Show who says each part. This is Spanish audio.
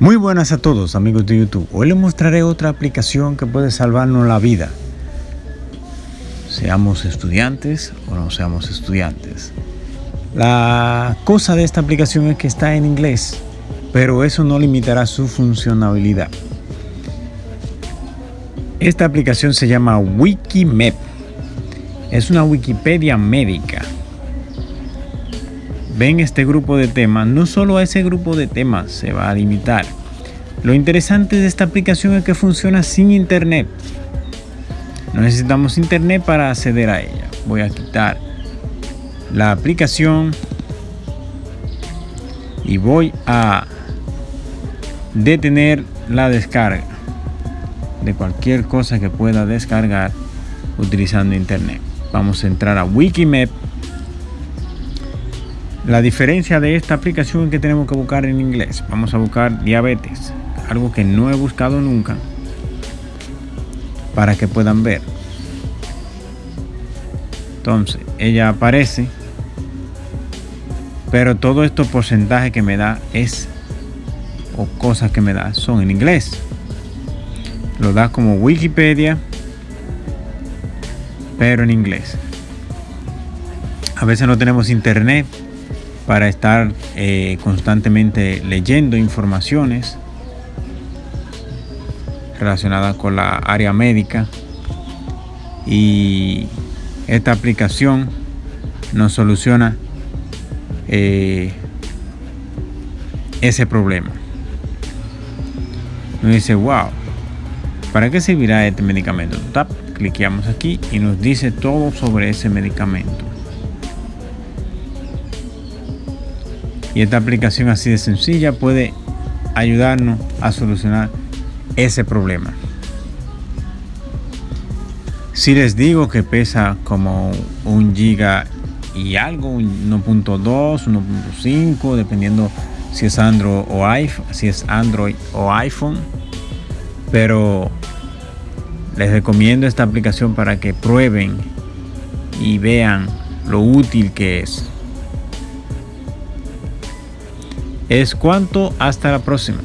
Speaker 1: Muy buenas a todos amigos de YouTube. Hoy les mostraré otra aplicación que puede salvarnos la vida. Seamos estudiantes o no seamos estudiantes. La cosa de esta aplicación es que está en inglés, pero eso no limitará su funcionalidad. Esta aplicación se llama Wikimap. Es una Wikipedia médica ven este grupo de temas, no solo a ese grupo de temas se va a limitar. Lo interesante de esta aplicación es que funciona sin internet. No necesitamos internet para acceder a ella. Voy a quitar la aplicación y voy a detener la descarga de cualquier cosa que pueda descargar utilizando internet. Vamos a entrar a Wikimap la diferencia de esta aplicación es que tenemos que buscar en inglés. Vamos a buscar diabetes, algo que no he buscado nunca, para que puedan ver. Entonces, ella aparece, pero todos estos porcentajes que me da es, o cosas que me da, son en inglés. Lo da como Wikipedia, pero en inglés. A veces no tenemos internet para estar eh, constantemente leyendo informaciones relacionadas con la área médica y esta aplicación nos soluciona eh, ese problema. Nos dice, wow, ¿para qué servirá este medicamento? Tap, cliqueamos aquí y nos dice todo sobre ese medicamento. Y esta aplicación así de sencilla puede ayudarnos a solucionar ese problema. Si les digo que pesa como un giga y algo, 1.2, 1.5, dependiendo si es Android o iPhone, si es Android o iPhone. Pero les recomiendo esta aplicación para que prueben y vean lo útil que es. Es cuanto. Hasta la próxima.